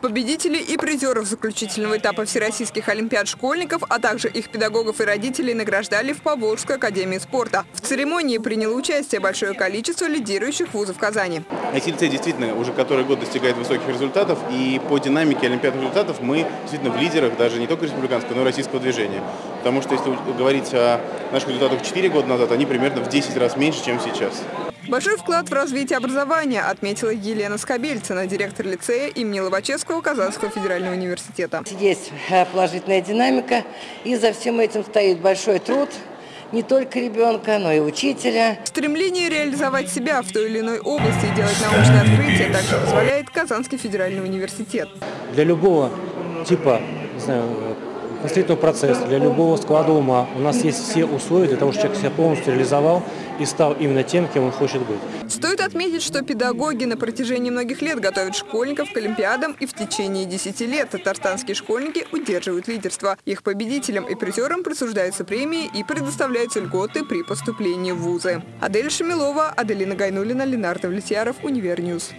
победителей и призеров заключительного этапа всероссийских олимпиад школьников, а также их педагогов и родителей награждали в Поволжской академии спорта. В церемонии приняло участие большое количество лидирующих вузов Казани. ICLC действительно уже который год достигает высоких результатов, и по динамике олимпиадных результатов мы действительно в лидерах даже не только республиканского, но и российского движения. Потому что если говорить о наших результатах 4 года назад, они примерно в 10 раз меньше, чем сейчас. Большой вклад в развитие образования отметила Елена Скобельцина, директор лицея имени Лобачевского Казанского федерального университета. Есть э, положительная динамика, и за всем этим стоит большой труд не только ребенка, но и учителя. Стремление реализовать себя в той или иной области и делать научные открытия также позволяет Казанский федеральный университет. Для любого типа не знаю, мыслительного процесса, для любого склада ума. У нас есть все условия для того, чтобы человек себя полностью реализовал и стал именно тем, кем он хочет быть. Стоит отметить, что педагоги на протяжении многих лет готовят школьников к олимпиадам, и в течение 10 лет татарстанские школьники удерживают лидерство. Их победителям и призерам присуждаются премии и предоставляются льготы при поступлении в вузы. Адель Шамилова, Аделина Гайнулина, Ленар Довлетьяров, Univer News.